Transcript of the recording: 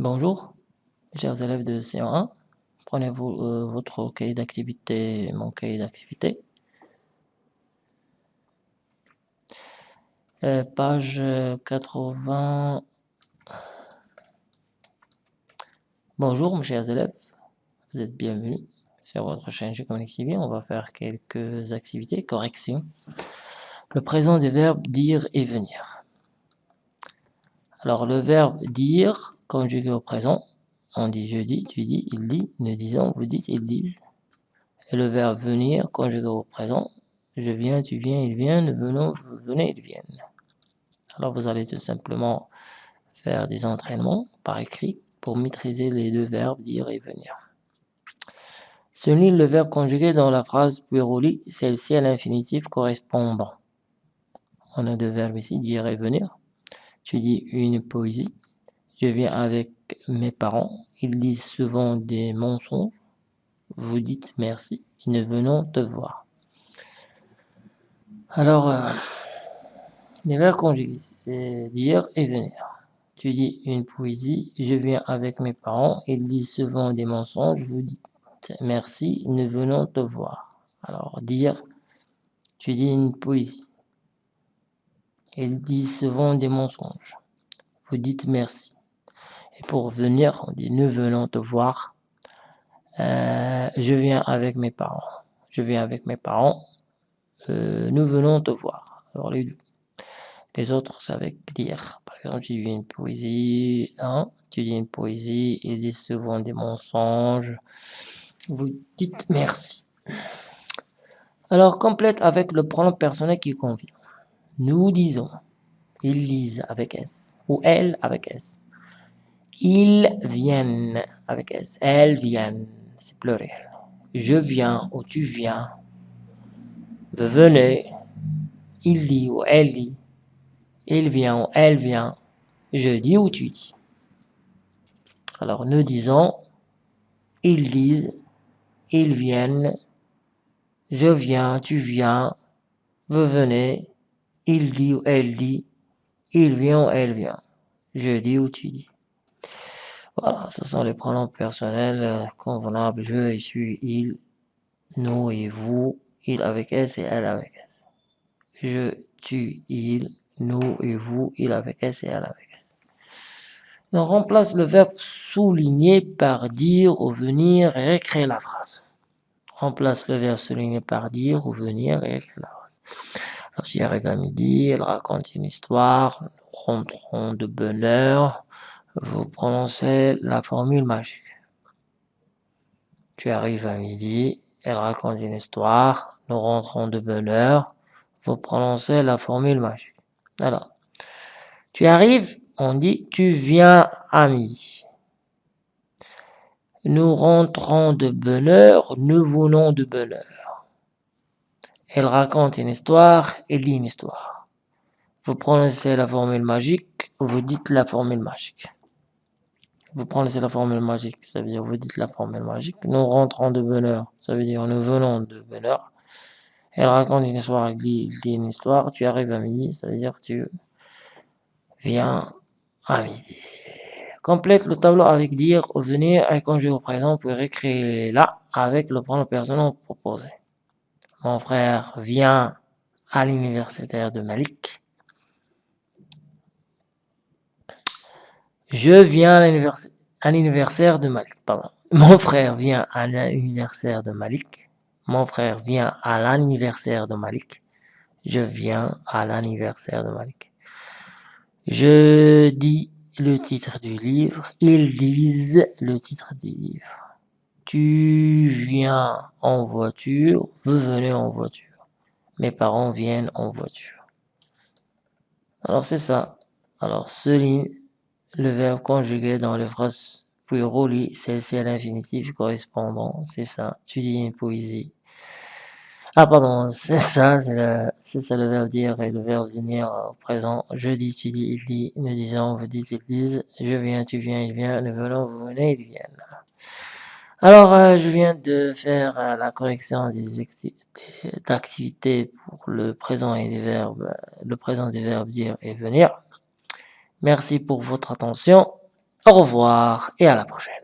Bonjour, chers élèves de C1. Prenez vous, euh, votre cahier d'activité, mon cahier d'activité. Euh, page 80. Bonjour, mes chers élèves. Vous êtes bienvenus sur votre chaîne G-Connect TV. On va faire quelques activités, corrections. Le présent des verbes dire et venir. Alors, le verbe dire conjugué au présent, on dit je dis, tu dis, il dit, nous disons, vous dites, ils disent. Et le verbe venir conjugué au présent, je viens, tu viens, il vient, nous venons, vous venez, ils viennent. Alors vous allez tout simplement faire des entraînements par écrit pour maîtriser les deux verbes dire et venir. Souligne le verbe conjugué dans la phrase puis relie celle-ci à l'infinitif correspondant. On a deux verbes ici, dire et venir. Tu dis une poésie, je viens avec mes parents. Ils disent souvent des mensonges. Vous dites merci. Nous venons te voir. Alors, euh, les verbes conjugués, c'est dire et venir. Tu dis une poésie. Je viens avec mes parents. Ils disent souvent des mensonges. Vous dites merci. Nous venons te voir. Alors, dire, tu dis une poésie. Ils disent souvent des mensonges. Vous dites merci. Et pour venir, on dit nous venons te voir. Euh, je viens avec mes parents. Je viens avec mes parents. Euh, nous venons te voir. Alors les deux. Les autres, c'est avec dire. Par exemple, tu dis une poésie, hein, tu dis une poésie, ils disent souvent des mensonges. Vous dites merci. Alors, complète avec le pronom personnel qui convient. Nous disons, ils lisent avec S, ou elle avec S. Ils viennent avec S. Elles viennent. C'est pluriel. Je viens ou tu viens. Vous venez. Il dit ou elle dit. Il vient ou elle vient. Je dis ou tu dis. Alors nous disons. Ils disent. Ils viennent. Je viens, tu viens. Vous venez. Il dit ou elle dit. Il vient ou elle vient. Je dis ou tu dis. Voilà, ce sont les pronoms personnels euh, convenables. Je et suis, il, nous et vous, il avec S et elle avec S. Je, tu, il, nous et vous, il avec S et elle avec S. On remplace le verbe souligner par dire ou venir et écrire la phrase. Remplace le verbe souligner par dire ou venir et écrire la phrase. Alors j'y arrive à midi, elle raconte une histoire, nous rentrons de bonne heure, vous prononcez la formule magique. Tu arrives à midi, elle raconte une histoire, nous rentrons de bonne heure, vous prononcez la formule magique. Alors, tu arrives, on dit tu viens à midi. Nous rentrons de bonne heure, nous venons de bonne heure. Elle raconte une histoire, elle dit une histoire. Vous prononcez la formule magique, vous dites la formule magique vous prenez la formule magique, ça veut dire vous dites la formule magique. Nous rentrons de bonheur, ça veut dire nous venons de bonheur. Elle raconte une histoire, elle dit, une histoire, tu arrives à midi, ça veut dire tu viens à midi. Complète le tableau avec dire venir et conjugué au présent pour écrire là avec le pronom personnel proposé. Mon frère vient à l'universitaire de Malik. Je viens à l'anniversaire de Malik. Pardon. Mon frère vient à l'anniversaire de Malik. Mon frère vient à l'anniversaire de Malik. Je viens à l'anniversaire de Malik. Je dis le titre du livre. Ils disent le titre du livre. Tu viens en voiture. Vous venez en voiture. Mes parents viennent en voiture. Alors c'est ça. Alors ce ligne le verbe conjugué dans les phrases puis relie celle-ci l'infinitif correspondant. C'est ça. Tu dis une poésie. Ah pardon, c'est ça, c'est ça le verbe dire et le verbe venir au présent. Je dis, tu dis, il dit, nous disons, vous dites, ils disent. Je viens, tu viens, il vient, nous venons, vous venez, ils viennent. Alors, euh, je viens de faire euh, la correction des activités pour le présent et des verbes, le présent des verbes dire et venir. Merci pour votre attention. Au revoir et à la prochaine.